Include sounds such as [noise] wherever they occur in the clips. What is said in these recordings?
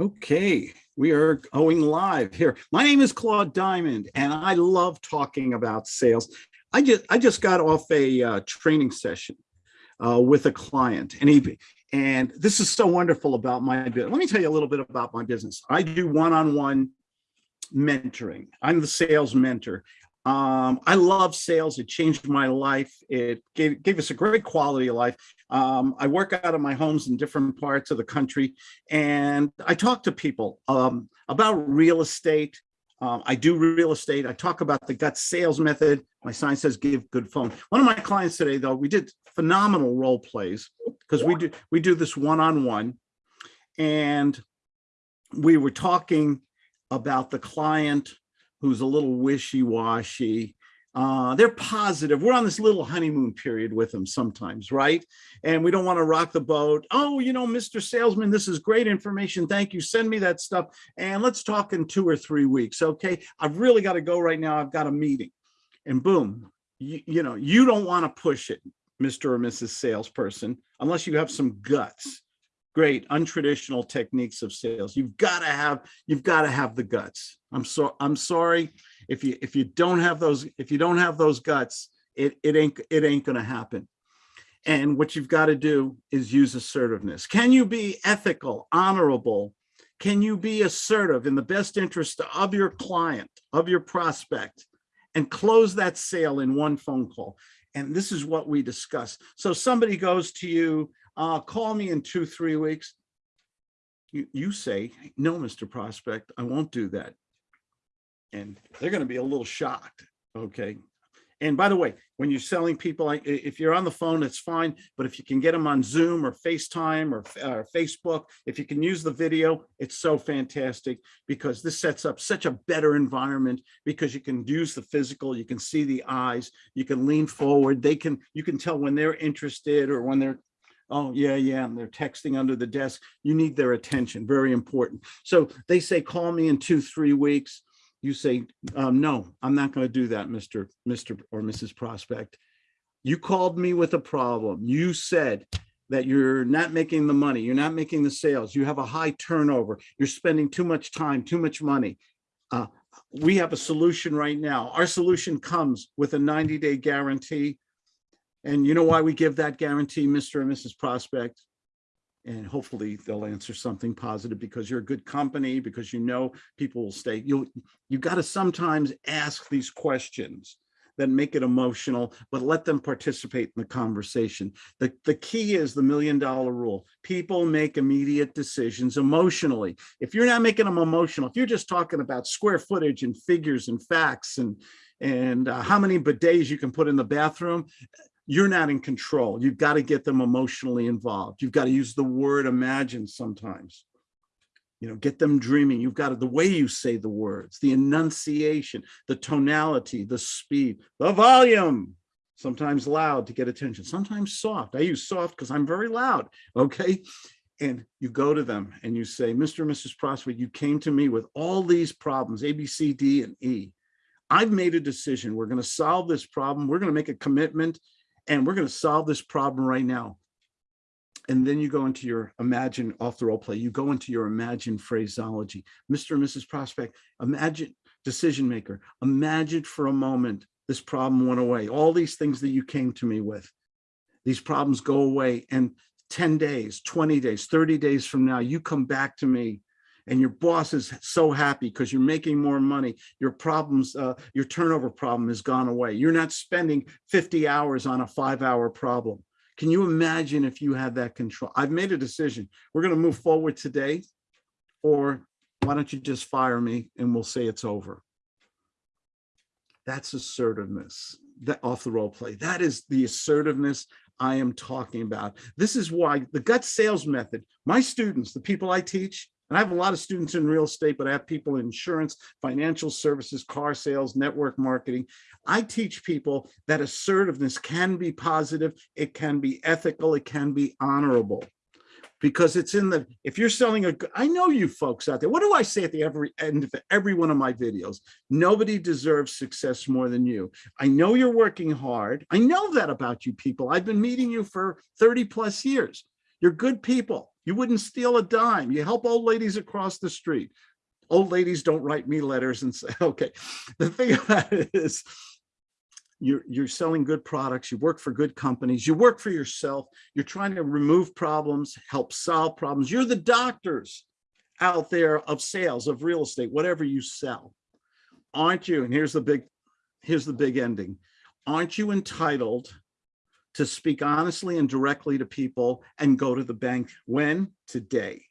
Okay, we are going live here. My name is Claude Diamond, and I love talking about sales. I just I just got off a uh, training session uh, with a client, and he and this is so wonderful about my business. Let me tell you a little bit about my business. I do one-on-one -on -one mentoring. I'm the sales mentor. Um, I love sales. It changed my life. It gave, gave us a great quality of life. Um, I work out of my homes in different parts of the country, and I talk to people um, about real estate. Um, I do real estate. I talk about the gut sales method. My sign says give good phone. One of my clients today, though, we did phenomenal role plays because we do we do this one-on-one, -on -one, and we were talking about the client who's a little wishy-washy. Uh, they're positive. We're on this little honeymoon period with them sometimes, right? And we don't want to rock the boat. Oh, you know, Mr. Salesman, this is great information. Thank you. Send me that stuff. And let's talk in two or three weeks. Okay. I've really got to go right now. I've got a meeting. And boom, you, you know, you don't want to push it, Mr. or Mrs. Salesperson, unless you have some guts great untraditional techniques of sales. You've got to have you've got to have the guts. I'm so I'm sorry if you if you don't have those if you don't have those guts, it it ain't it ain't going to happen. And what you've got to do is use assertiveness. Can you be ethical, honorable? Can you be assertive in the best interest of your client, of your prospect, and close that sale in one phone call? And this is what we discuss. So somebody goes to you uh, call me in two, three weeks. You, you say, no, Mr. Prospect, I won't do that. And they're going to be a little shocked. Okay. And by the way, when you're selling people, if you're on the phone, it's fine. But if you can get them on Zoom or FaceTime or, or Facebook, if you can use the video, it's so fantastic because this sets up such a better environment because you can use the physical, you can see the eyes, you can lean forward. They can, you can tell when they're interested or when they're oh yeah yeah and they're texting under the desk. You need their attention very important. So they say call me in two three weeks. You say um, no i'm not going to do that mr mr or mrs prospect. You called me with a problem. You said that you're not making the money. You're not making the sales. You have a high turnover. You're spending too much time too much money. Uh, we have a solution right now. Our solution comes with a 90 day guarantee and you know why we give that guarantee, Mr. and Mrs. Prospect? And hopefully they'll answer something positive because you're a good company, because you know people will stay. You you got to sometimes ask these questions that make it emotional, but let them participate in the conversation. The, the key is the million dollar rule. People make immediate decisions emotionally. If you're not making them emotional, if you're just talking about square footage and figures and facts and and uh, how many bidets you can put in the bathroom, you're not in control. You've got to get them emotionally involved. You've got to use the word imagine sometimes. You know, get them dreaming. You've got to, the way you say the words, the enunciation, the tonality, the speed, the volume, sometimes loud to get attention, sometimes soft. I use soft because I'm very loud, [laughs] okay? And you go to them and you say, Mr. and Mrs. Prospect, you came to me with all these problems, A, B, C, D, and E. I've made a decision. We're going to solve this problem. We're going to make a commitment and we're going to solve this problem right now. And then you go into your imagine off the role play, you go into your imagine phraseology. Mr. and Mrs. Prospect, imagine decision maker, imagine for a moment this problem went away. All these things that you came to me with, these problems go away and 10 days, 20 days, 30 days from now, you come back to me and your boss is so happy because you're making more money your problems uh, your turnover problem has gone away. You're not spending 50 hours on a five hour problem. Can you imagine if you had that control? I've made a decision. We're going to move forward today or why don't you just fire me and we'll say it's over? That's assertiveness that off the role play. That is the assertiveness I am talking about. This is why the gut sales method, my students, the people I teach, and I have a lot of students in real estate, but I have people in insurance, financial services, car sales, network marketing. I teach people that assertiveness can be positive, it can be ethical, it can be honorable. Because it's in the, if you're selling a, I know you folks out there, what do I say at the every end of every one of my videos? Nobody deserves success more than you. I know you're working hard. I know that about you people. I've been meeting you for 30 plus years. You're good people You wouldn't steal a dime. You help old ladies across the street. Old ladies don't write me letters and [laughs] say, okay. The thing about it is you're, you're selling good products. You work for good companies. You work for yourself. You're trying to remove problems, help solve problems. You're the doctors out there of sales, of real estate, whatever you sell. Aren't you? And here's the big, here's the big ending. Aren't you entitled to speak honestly and directly to people and go to the bank when? Today.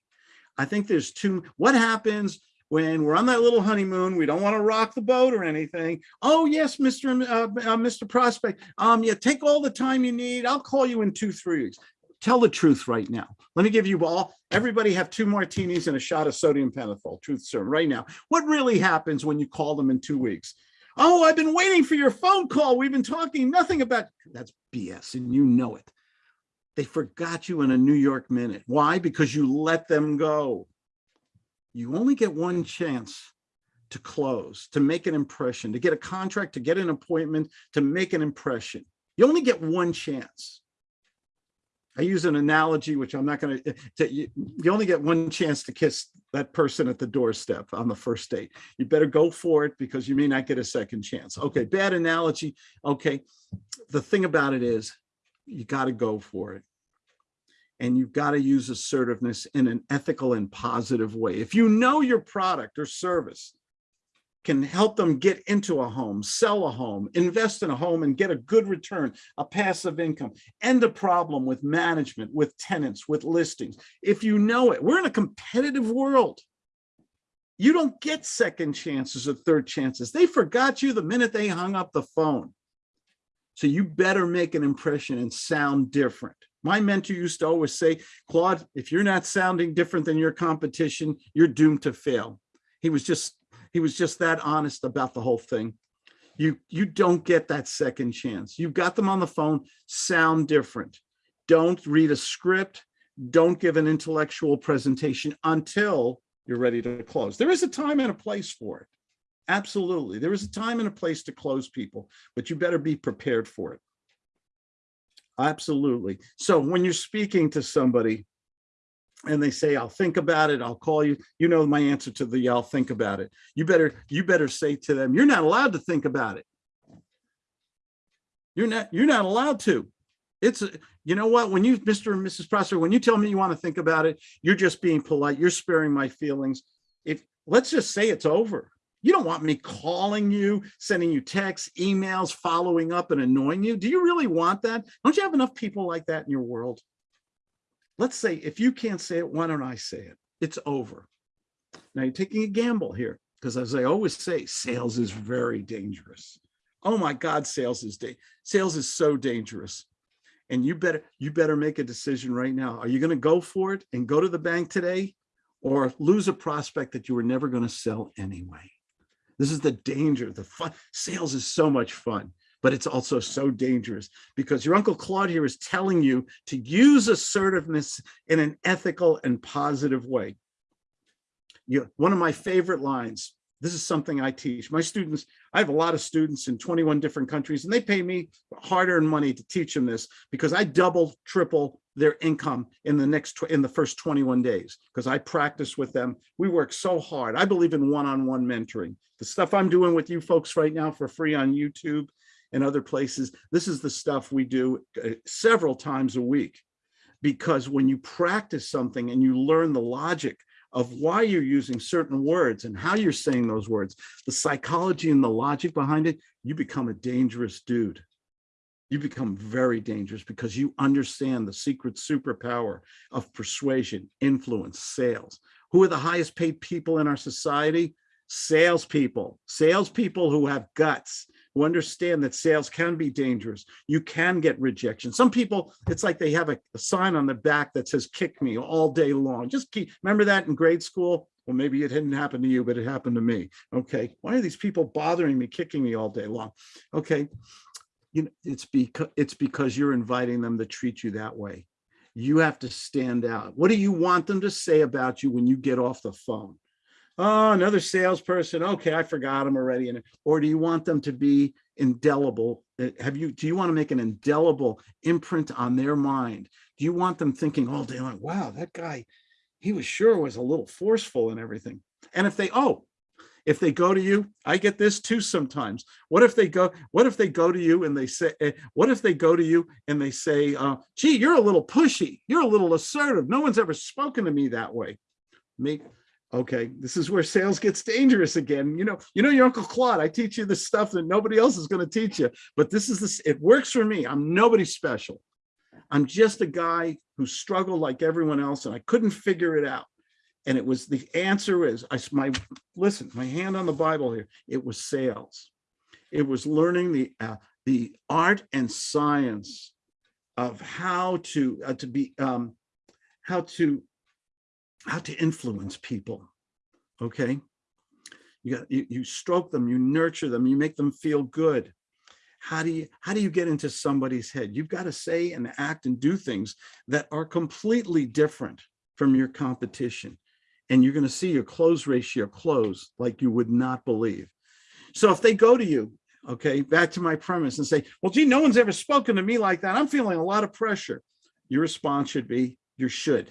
I think there's two, what happens when we're on that little honeymoon, we don't want to rock the boat or anything. Oh yes, Mr. Uh, uh, Mr. Prospect, um, yeah, take all the time you need. I'll call you in two, three weeks. Tell the truth right now. Let me give you all, everybody have two martinis and a shot of sodium pentothal, truth serum right now. What really happens when you call them in two weeks? Oh, I've been waiting for your phone call. We've been talking nothing about, that's BS and you know it. They forgot you in a New York minute. Why? Because you let them go. You only get one chance to close, to make an impression, to get a contract, to get an appointment, to make an impression. You only get one chance. I use an analogy, which I'm not going eh, to, you, you only get one chance to kiss that person at the doorstep on the first date. You better go for it because you may not get a second chance. Okay, bad analogy. Okay, the thing about it is you got to go for it. And you've got to use assertiveness in an ethical and positive way. If you know your product or service can help them get into a home, sell a home, invest in a home and get a good return, a passive income, end a problem with management, with tenants, with listings. If you know it, we're in a competitive world. You don't get second chances or third chances. They forgot you the minute they hung up the phone. So you better make an impression and sound different. My mentor used to always say, Claude, if you're not sounding different than your competition, you're doomed to fail. He was just he was just that honest about the whole thing. You, you don't get that second chance. You've got them on the phone, sound different. Don't read a script. Don't give an intellectual presentation until you're ready to close. There is a time and a place for it. Absolutely. There is a time and a place to close people, but you better be prepared for it. Absolutely. So when you're speaking to somebody, and they say, I'll think about it, I'll call you. You know my answer to the I'll think about it. You better, you better say to them, you're not allowed to think about it. You're not, you're not allowed to. It's, you know what, when you, Mr. and Mrs. Prosser, when you tell me you want to think about it, you're just being polite, you're sparing my feelings. If, let's just say it's over. You don't want me calling you, sending you texts, emails, following up and annoying you. Do you really want that? Don't you have enough people like that in your world? Let's say if you can't say it, why don't I say it? It's over. Now you're taking a gamble here because as I always say, sales is very dangerous. Oh my God, sales is sales is so dangerous. And you better you better make a decision right now. Are you going to go for it and go to the bank today or lose a prospect that you were never going to sell anyway? This is the danger. The fun sales is so much fun but it's also so dangerous because your Uncle Claude here is telling you to use assertiveness in an ethical and positive way. You, one of my favorite lines, this is something I teach. My students, I have a lot of students in 21 different countries and they pay me hard-earned money to teach them this because I double, triple their income in the next, in the first 21 days because I practice with them. We work so hard. I believe in one-on-one -on -one mentoring. The stuff I'm doing with you folks right now for free on YouTube and other places. This is the stuff we do uh, several times a week because when you practice something and you learn the logic of why you're using certain words and how you're saying those words, the psychology and the logic behind it, you become a dangerous dude. You become very dangerous because you understand the secret superpower of persuasion, influence, sales. Who are the highest paid people in our society? Salespeople, salespeople who have guts, who understand that sales can be dangerous. You can get rejection. Some people, it's like they have a, a sign on the back that says, kick me all day long. Just keep, remember that in grade school? Well, maybe it didn't happen to you, but it happened to me. Okay, why are these people bothering me, kicking me all day long? Okay, you know, it's because it's because you're inviting them to treat you that way. You have to stand out. What do you want them to say about you when you get off the phone? Oh, another salesperson. Okay, I forgot them already. And or do you want them to be indelible? Uh, Have you, do you want to make an indelible imprint on their mind? Do you want them thinking all day long, wow, that guy, he was sure was a little forceful and everything. And if they, oh, if they go to you, I get this too sometimes. What if they go, what if they go to you and they say, eh, what if they go to you and they say, uh, gee, you're a little pushy, you're a little assertive. No one's ever spoken to me that way. Make, okay, this is where sales gets dangerous again. You know, you know, your Uncle Claude, I teach you this stuff that nobody else is going to teach you, but this is this, it works for me. I'm nobody special. I'm just a guy who struggled like everyone else and I couldn't figure it out. And it was the answer is I my listen, my hand on the Bible here. It was sales. It was learning the uh, the art and science of how to uh, to be um, how to how to influence people. Okay, you got you, you stroke them, you nurture them, you make them feel good. How do you how do you get into somebody's head? You've got to say and act and do things that are completely different from your competition and you're going to see your close ratio close like you would not believe. So if they go to you, okay, back to my premise and say, well, gee, no one's ever spoken to me like that. I'm feeling a lot of pressure. Your response should be, you should.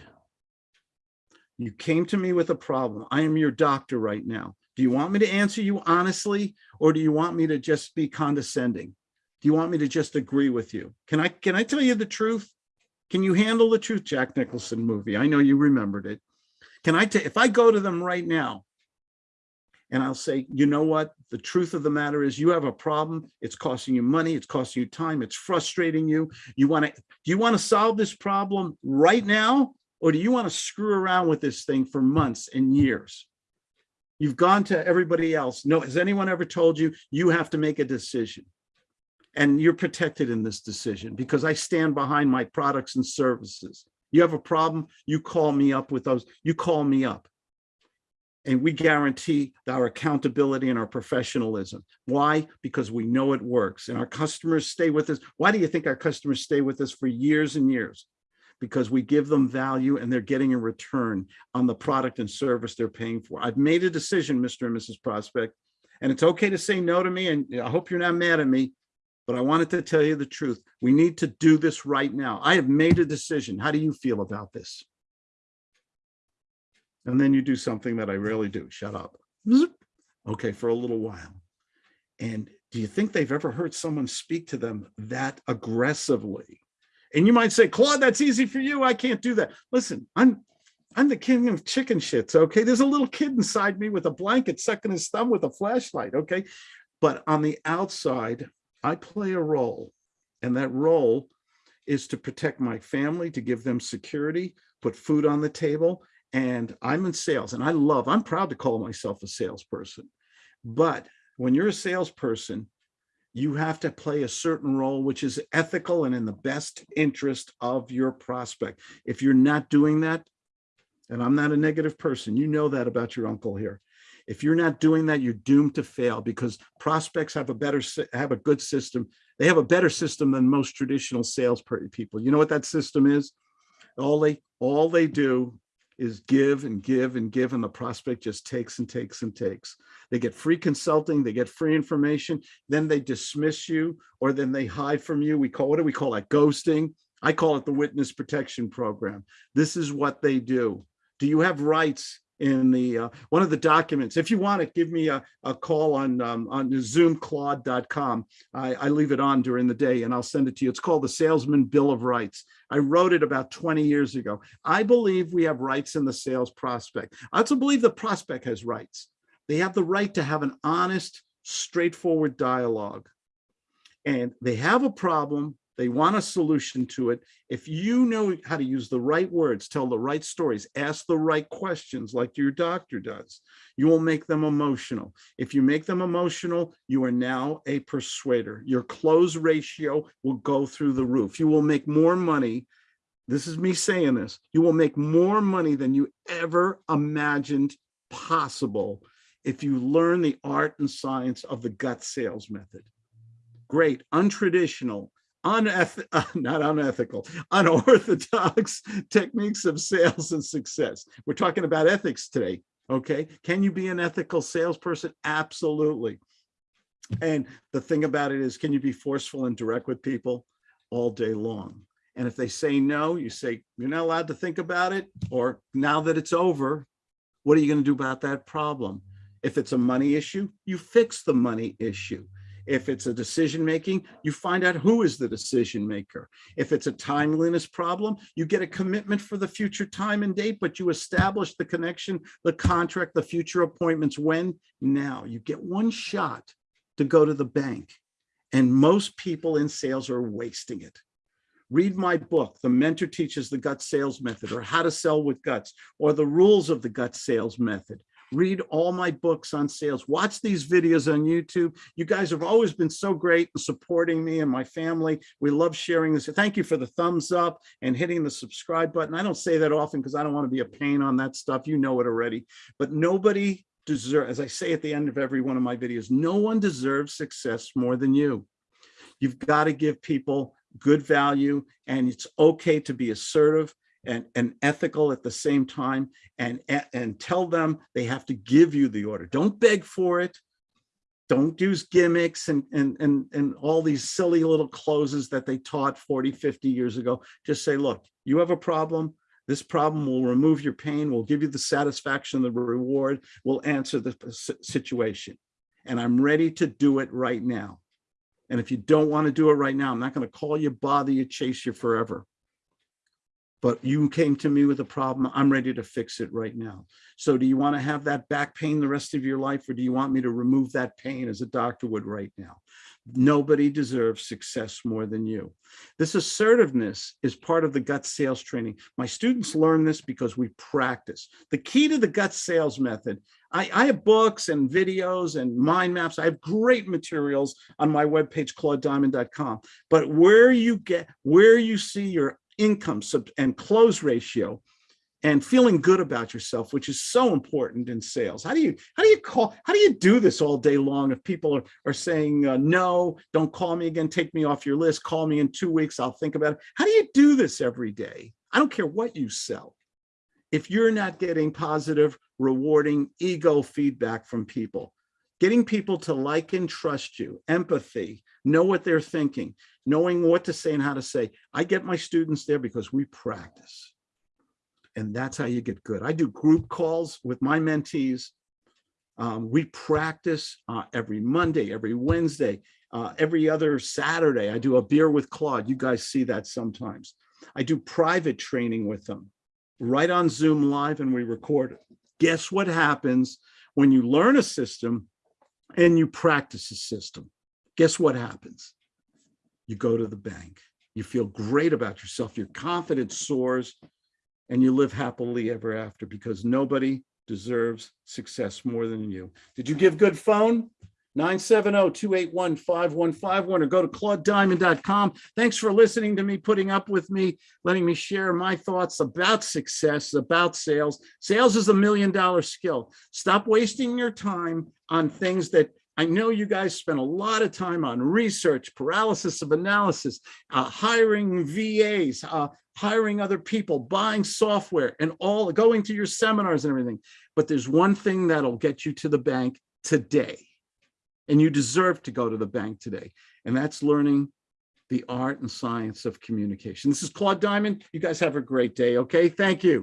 You came to me with a problem. I am your doctor right now. Do you want me to answer you honestly, or do you want me to just be condescending? Do you want me to just agree with you? Can I, can I tell you the truth? Can you handle the truth? Jack Nicholson movie. I know you remembered it. Can I, if I go to them right now and I'll say, you know what, the truth of the matter is you have a problem. It's costing you money. It's costing you time. It's frustrating you. You want to, do you want to solve this problem right now? Or do you want to screw around with this thing for months and years? You've gone to everybody else. No, has anyone ever told you you have to make a decision? And you're protected in this decision because I stand behind my products and services. You have a problem, you call me up with those, you call me up. And we guarantee our accountability and our professionalism. Why? Because we know it works and our customers stay with us. Why do you think our customers stay with us for years and years? Because we give them value and they're getting a return on the product and service they're paying for. I've made a decision, Mr. and Mrs. Prospect, and it's okay to say no to me. And I hope you're not mad at me, but I wanted to tell you the truth. We need to do this right now. I have made a decision. How do you feel about this? And then you do something that I rarely do. Shut up. Okay, for a little while. And do you think they've ever heard someone speak to them that aggressively? And you might say, Claude, that's easy for you. I can't do that. Listen, I'm I'm the king of chicken shits. Okay. There's a little kid inside me with a blanket sucking his thumb with a flashlight. Okay. But on the outside, I play a role and that role is to protect my family, to give them security, put food on the table. And I'm in sales and I love, I'm proud to call myself a salesperson. But when you're a salesperson, you have to play a certain role, which is ethical and in the best interest of your prospect. If you're not doing that, and I'm not a negative person, you know that about your uncle here. If you're not doing that, you're doomed to fail because prospects have a better, have a good system. They have a better system than most traditional sales people. You know what that system is? All they, all they do is give and give and give and the prospect just takes and takes and takes. They get free consulting, they get free information, then they dismiss you or then they hide from you. We call, what do we call that? Ghosting. I call it the witness protection program. This is what they do. Do you have rights in the uh, one of the documents. If you want it, give me a, a call on um, on zoomclaude.com. I, I leave it on during the day and I'll send it to you. It's called the Salesman Bill of Rights. I wrote it about 20 years ago. I believe we have rights in the sales prospect. I also believe the prospect has rights. They have the right to have an honest, straightforward dialogue. And they have a problem they want a solution to it. If you know how to use the right words, tell the right stories, ask the right questions like your doctor does, you will make them emotional. If you make them emotional, you are now a persuader. Your close ratio will go through the roof. You will make more money. This is me saying this. You will make more money than you ever imagined possible if you learn the art and science of the gut sales method. Great, untraditional, uneth [laughs] uh, not unethical, unorthodox [laughs] techniques of sales and success. We're talking about ethics today. Okay. Can you be an ethical salesperson? Absolutely. And the thing about it is, can you be forceful and direct with people all day long? And if they say no, you say, you're not allowed to think about it, or now that it's over, what are you going to do about that problem? If it's a money issue, you fix the money issue. If it's a decision making, you find out who is the decision maker. If it's a timeliness problem, you get a commitment for the future time and date, but you establish the connection, the contract, the future appointments. When? Now. You get one shot to go to the bank. And most people in sales are wasting it. Read my book, The Mentor Teaches the Gut Sales Method, or How to Sell with Guts, or The Rules of the Gut Sales Method. Read all my books on sales. Watch these videos on YouTube. You guys have always been so great in supporting me and my family. We love sharing this. Thank you for the thumbs up and hitting the subscribe button. I don't say that often because I don't want to be a pain on that stuff. You know it already. But nobody deserve, as I say at the end of every one of my videos, no one deserves success more than you. You've got to give people good value and it's okay to be assertive and, and ethical at the same time and, and tell them they have to give you the order. Don't beg for it. Don't use gimmicks and, and, and, and all these silly little closes that they taught 40, 50 years ago. Just say, look, you have a problem. This problem will remove your pain, will give you the satisfaction, the reward, will answer the situation. And I'm ready to do it right now. And if you don't want to do it right now, I'm not going to call you, bother you, chase you forever. But you came to me with a problem. I'm ready to fix it right now. So do you want to have that back pain the rest of your life, or do you want me to remove that pain as a doctor would right now? Nobody deserves success more than you. This assertiveness is part of the gut sales training. My students learn this because we practice. The key to the gut sales method, I, I have books and videos and mind maps. I have great materials on my webpage, claudediamond.com. But where you get, where you see your income and close ratio and feeling good about yourself, which is so important in sales. How do you how do you call how do you do this all day long if people are, are saying uh, no, don't call me again, take me off your list, call me in two weeks, I'll think about it. How do you do this every day? I don't care what you sell. If you're not getting positive, rewarding ego feedback from people, getting people to like and trust you, empathy, know what they're thinking, knowing what to say and how to say. I get my students there because we practice. And that's how you get good. I do group calls with my mentees. Um, we practice uh, every Monday, every Wednesday, uh, every other Saturday. I do a beer with Claude. You guys see that sometimes. I do private training with them right on Zoom live and we record it. Guess what happens when you learn a system and you practice a system? Guess what happens? You go to the bank. You feel great about yourself. Your confidence soars and you live happily ever after because nobody deserves success more than you. Did you give good phone? 970-281-5151 or go to claudediamond.com. Thanks for listening to me, putting up with me, letting me share my thoughts about success, about sales. Sales is a million dollar skill. Stop wasting your time on things that I know you guys spend a lot of time on research, paralysis of analysis, uh, hiring VAs, uh, hiring other people, buying software and all going to your seminars and everything. But there's one thing that'll get you to the bank today. And you deserve to go to the bank today. And that's learning the art and science of communication. This is Claude Diamond. You guys have a great day. Okay. Thank you.